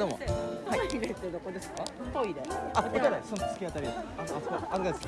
どうも。トイレってどこですか？トイレ。あお手洗いその突き当たりです。ああそこ。あそこです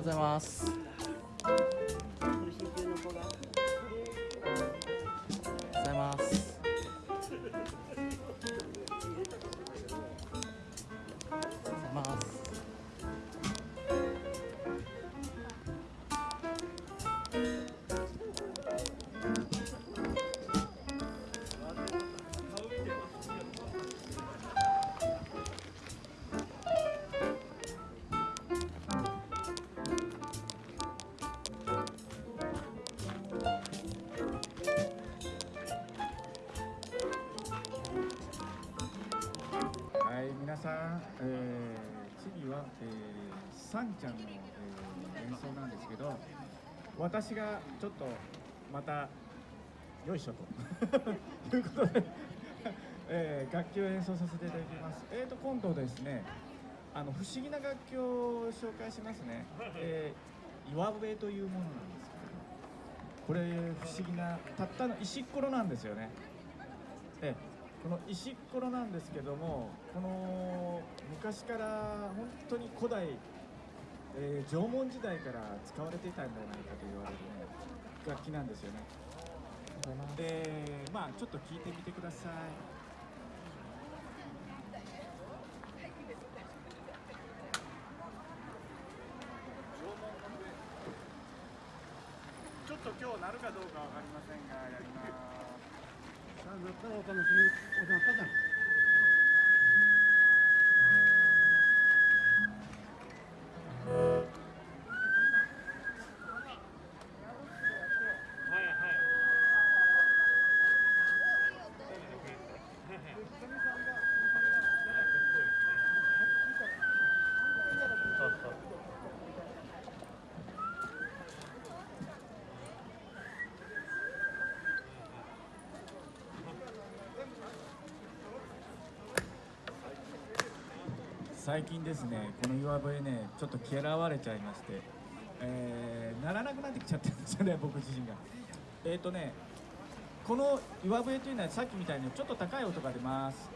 ございます。えー、次は、えー、サンちゃんの、えー演奏なんですけど、私がちょっとまたよいしょと いうことで、えー楽器を演奏させていただきます。えーと今度ですね、あの不思議な楽器を紹介しますね。えー、岩笛というものなんですけど、これ不思議なたったの石っころなんですよね。ええこの石ころなんですけどもこの昔から本当に古代、えー縄文時代から使われていたんじゃないかと言われる、ね、楽器なんですよね。でまあちょっと聞いてみてください。ちょっと今日なるかどうかわかりませんがやります、なったらお楽しみ、おなったじゃん。最近ですねこの岩笛ねちょっと嫌われちゃいまして、えー、ならなくなってきちゃってるんですよね僕自身が。えっ、ー、とねこの岩笛というのはさっきみたいにちょっと高い音が出ます。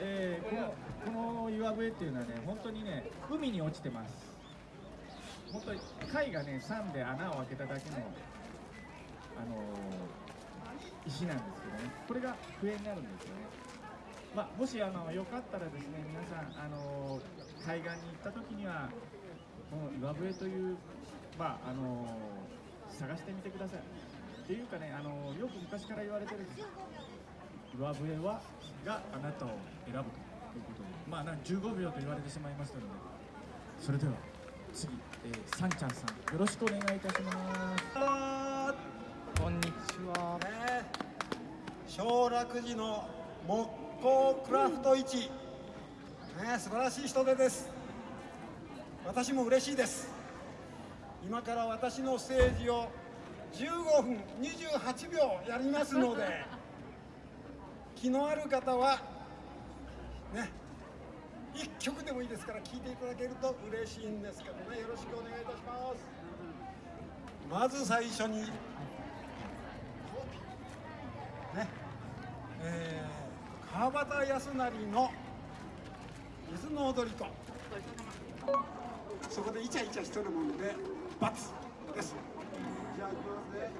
えー、このこの岩笛っていうのはね本当にね海に落ちてます。本当に貝がね酸で穴を開けただけのあのー石なんですけどね。これが笛になるんですよね。まあ、もしあのよかったらですね皆さんあの海岸に行った時にはこの岩笛というまああの探してみてください。っていうかねあのよく昔から言われてるんです。岩笛はがあなたを選ぶとことで。まあなん15秒と言われてしまいましたので。それでは次、えー、さんちゃんさんよろしくお願いいたします。こんにちは。ね小楽寺の木工クラフト市、ね、素晴らしい人手です。私も嬉しいです。今から私のステージを15分28秒やりますので 気のある方はね一曲でもいいですから聴いていただけると嬉しいんですけどね。よろしくお願いいたします。まず最初にねえー、川端康成の「水の踊りと」そこでイチャイチャしとるもんで×です。じゃあいきますね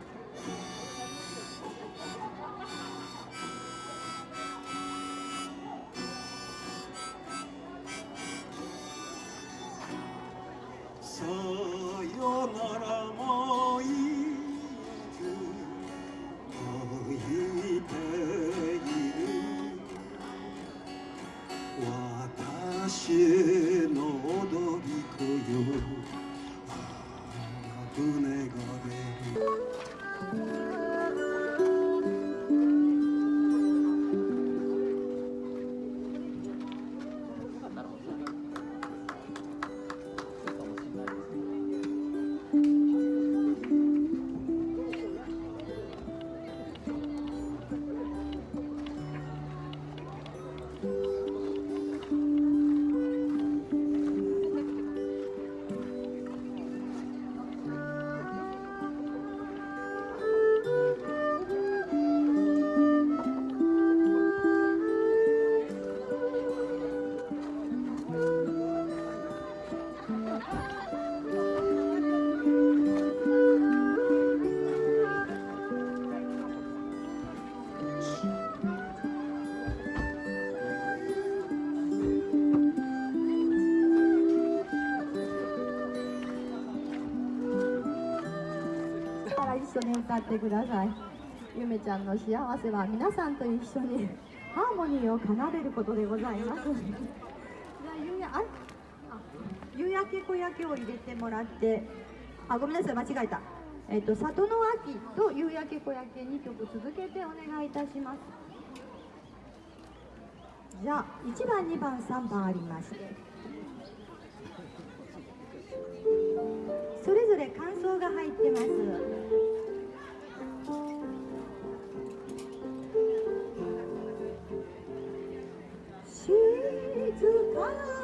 私緒に歌ってくださいゆめちゃんの幸せは皆さんと一緒にハーモニーを奏でることでございます。じゃあ夕やあ夕焼け小焼けを入れてもらってあごめんなさい間違えた。えっと里の秋と夕焼け小焼け2曲続けてお願いいたします。じゃあ1番2番3番ありまして。それぞれ感想が入ってます。かな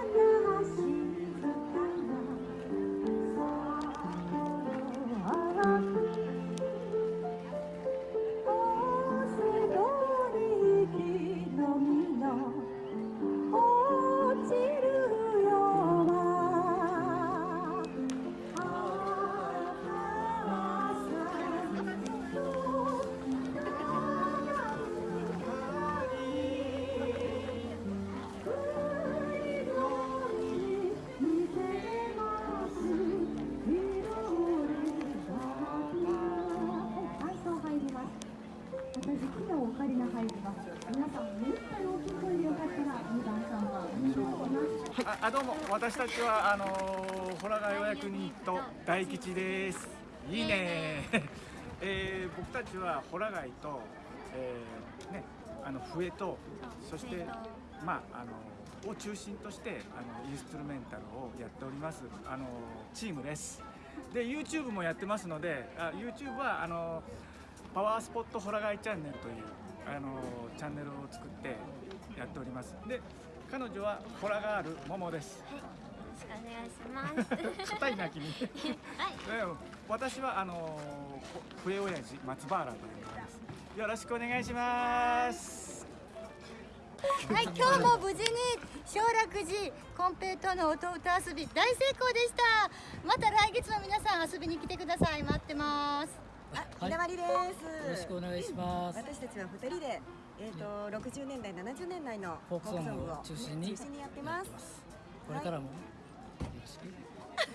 ああどうも私たちはあのー、ホラガヨ役人と大吉です。いいね。えー、僕たちはホラガイと、えー、ねあの笛とそしてまああのを中心としてあのインストゥルメンタルをやっておりますあのチームです。で YouTube もやってますのであ YouTube はあのパワースポットホラガイチャンネルというあのチャンネルを作ってやっております。で彼女はホラガールモモですよろしくお願いします。硬いな君はい。うん私はあのほ笛親父松原という名ですよろしくお願いしますはい、今日も無事に小楽寺コンペイトーの音歌遊び大成功でした。また来月も皆さん遊びに来てください。待ってます。ひなわりです。よろしくお願いします。私たちは二人で、えっ、と60年代70年代のフォークソングを中心に中心にやってます。これからもよろしく。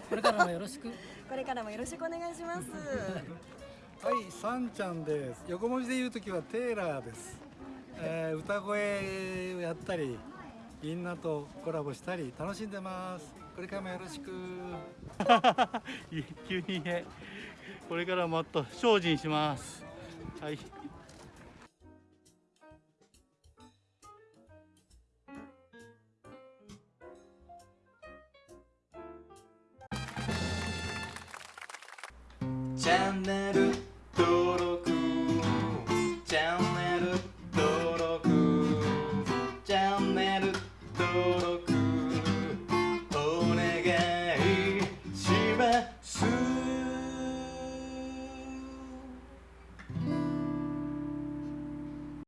これからもよろしく。これからもよろしくお願いします。はい、さんちゃんです。横文字で言うときはテーラーです。えー歌声をやったり、みんなとコラボしたり楽しんでますこれからもよろしく 急にねこれからもっと精進しますはいチャン